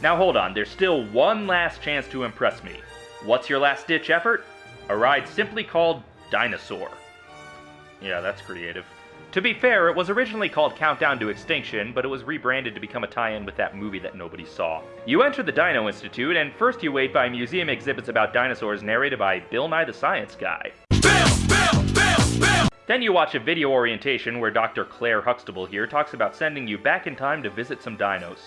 Now hold on, there's still one last chance to impress me. What's your last ditch effort? A ride simply called Dinosaur. Yeah, that's creative. To be fair, it was originally called Countdown to Extinction, but it was rebranded to become a tie in with that movie that nobody saw. You enter the Dino Institute, and first you wait by museum exhibits about dinosaurs narrated by Bill Nye the Science Guy. Then you watch a video orientation where Dr. Claire Huxtable here talks about sending you back in time to visit some dinos.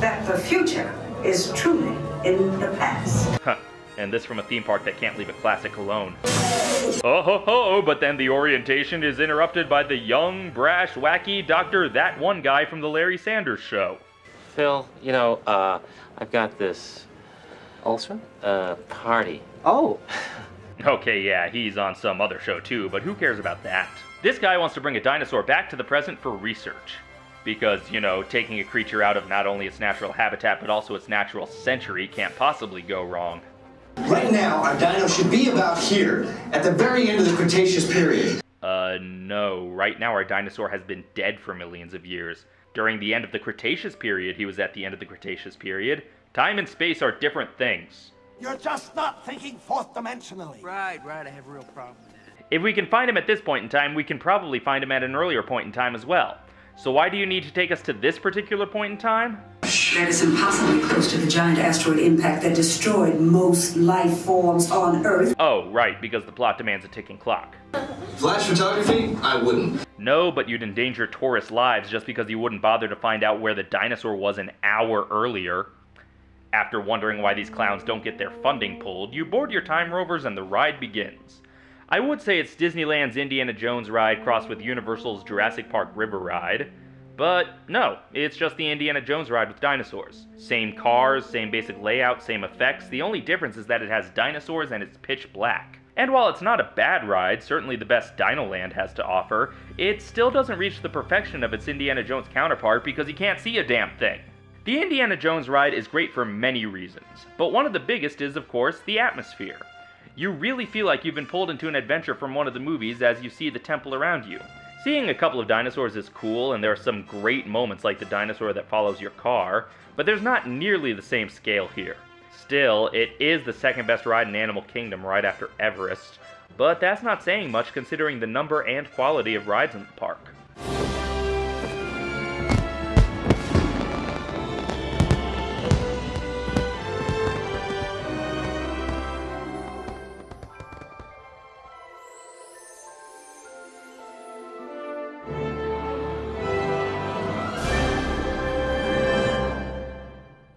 That the future is truly in the past. Huh. And this from a theme park that can't leave a classic alone. Oh ho ho, but then the orientation is interrupted by the young, brash, wacky Dr. That One Guy from the Larry Sanders Show. Phil, you know, uh, I've got this Ulcer? uh, party. Oh, Okay, yeah, he's on some other show too, but who cares about that? This guy wants to bring a dinosaur back to the present for research. Because, you know, taking a creature out of not only its natural habitat but also its natural century can't possibly go wrong. Right now, our dino should be about here, at the very end of the Cretaceous period. Uh, no. Right now, our dinosaur has been dead for millions of years. During the end of the Cretaceous period, he was at the end of the Cretaceous period. Time and space are different things. You're just not thinking fourth dimensionally. Right, right, I have a real problem with that. If we can find him at this point in time, we can probably find him at an earlier point in time as well. So why do you need to take us to this particular point in time? That is impossibly close to the giant asteroid impact that destroyed most life forms on Earth. Oh, right, because the plot demands a ticking clock. Flash photography? I wouldn't. No, but you'd endanger tourist lives just because you wouldn't bother to find out where the dinosaur was an hour earlier. After wondering why these clowns don't get their funding pulled, you board your time rovers and the ride begins. I would say it's Disneyland's Indiana Jones ride crossed with Universal's Jurassic Park River ride, but no, it's just the Indiana Jones ride with dinosaurs. Same cars, same basic layout, same effects, the only difference is that it has dinosaurs and it's pitch black. And while it's not a bad ride, certainly the best Dinoland has to offer, it still doesn't reach the perfection of its Indiana Jones counterpart because you can't see a damn thing. The Indiana Jones ride is great for many reasons, but one of the biggest is, of course, the atmosphere. You really feel like you've been pulled into an adventure from one of the movies as you see the temple around you. Seeing a couple of dinosaurs is cool, and there are some great moments like the dinosaur that follows your car, but there's not nearly the same scale here. Still, it is the second best ride in Animal Kingdom right after Everest, but that's not saying much considering the number and quality of rides in the park.